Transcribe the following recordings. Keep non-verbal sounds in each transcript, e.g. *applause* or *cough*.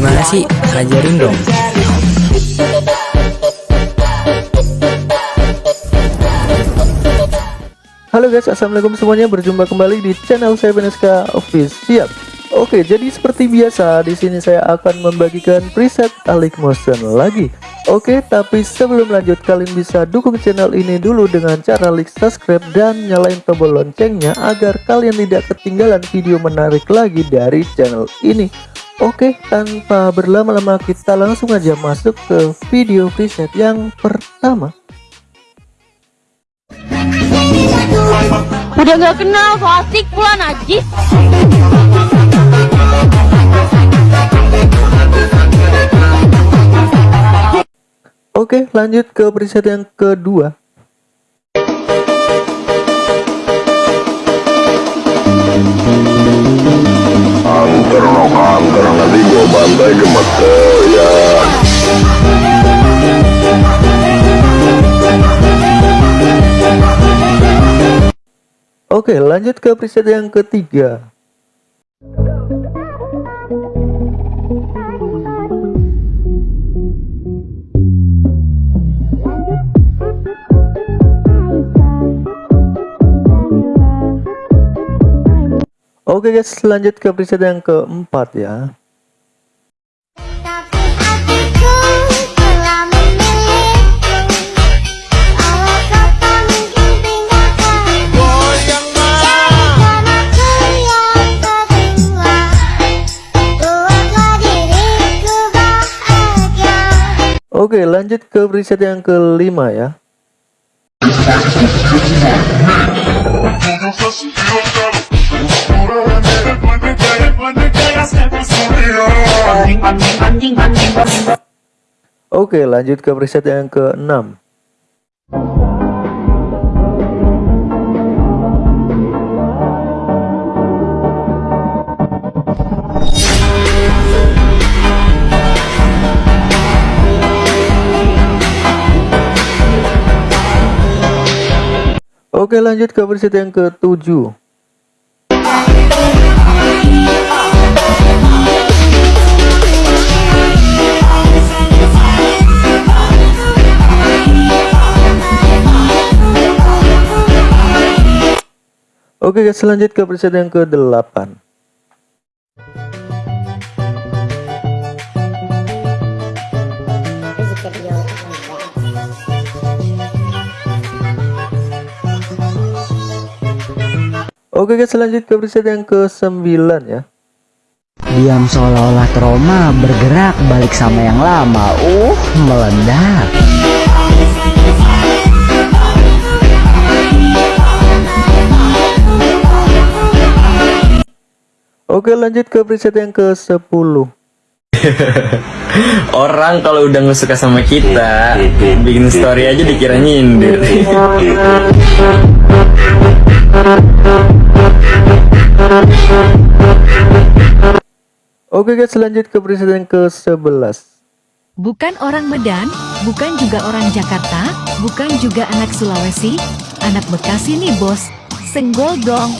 Gimana sih? Ajarin dong. Halo guys, assalamualaikum semuanya. Berjumpa kembali di channel saya Beneska Official. Oke, jadi seperti biasa di sini saya akan membagikan preset Alik Motion lagi. Oke, tapi sebelum lanjut kalian bisa dukung channel ini dulu dengan cara like subscribe dan nyalain tombol loncengnya agar kalian tidak ketinggalan video menarik lagi dari channel ini. Oke, tanpa berlama-lama kita langsung aja masuk ke video preset yang pertama. Udah gak kenal, fasik pula najis. Oke, lanjut ke preset yang kedua. Angker Oke, lanjut ke preset yang ketiga. Oke guys, lanjut ke preset yang keempat ya. Oke, lanjut ke preset yang kelima ya. Oke, lanjut ke preset yang keenam. Oke, lanjut ke preset yang ketujuh. Oke guys, lanjut ke preset yang ke-8. Oke guys, lanjut ke preset yang ke-9 ya. Diam seolah-olah trauma bergerak balik sama yang lama Uh meledak Oke, lanjut ke preset yang ke-10. *laughs* Orang kalau udah nggak suka sama kita, bikin story aja dikira nyindir. *laughs* Oke guys, lanjut ke preset yang ke-11. Bukan orang Medan, bukan juga orang Jakarta, bukan juga anak Sulawesi, anak Bekasi nih bos. Senggol dong.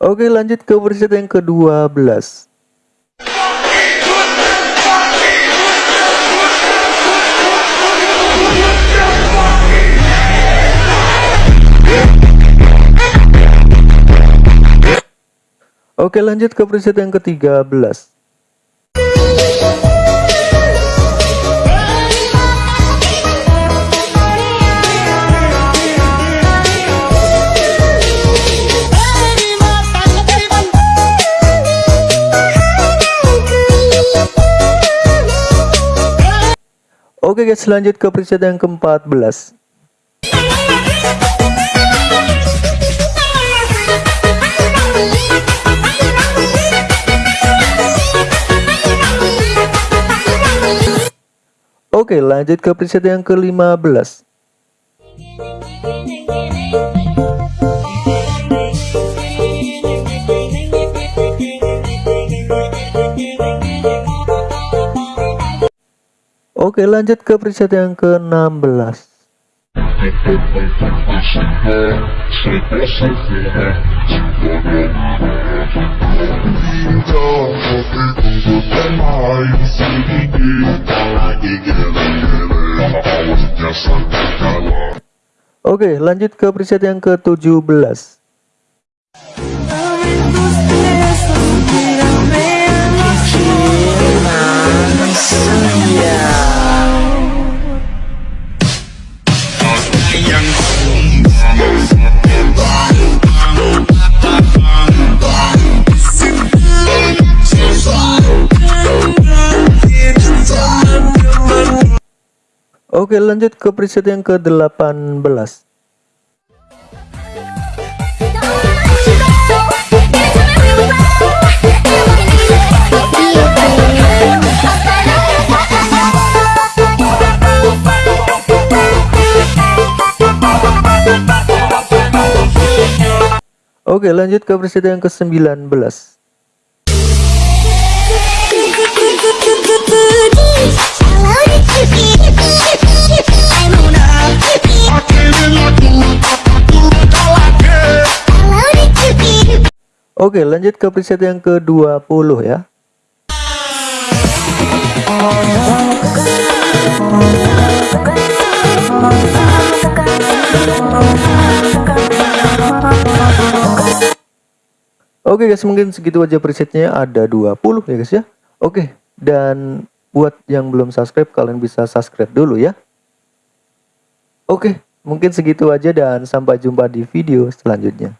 Oke, lanjut ke preset yang ke-12. Oke, lanjut ke preset yang ke-13. Oke guys, lanjut ke preset yang ke-14. Oke, lanjut ke preset yang ke-15. Oke lanjut ke preset yang ke-16 Oke, lanjut ke preset yang ke-17. Oke, lanjut ke preset yang ke-18. Oke, lanjut ke preset yang ke-19. Oke, lanjut ke preset yang ke-20 ya. Oke guys, mungkin segitu aja presetnya ada 20 ya guys ya. Oke, dan buat yang belum subscribe kalian bisa subscribe dulu ya. Oke, mungkin segitu aja dan sampai jumpa di video selanjutnya.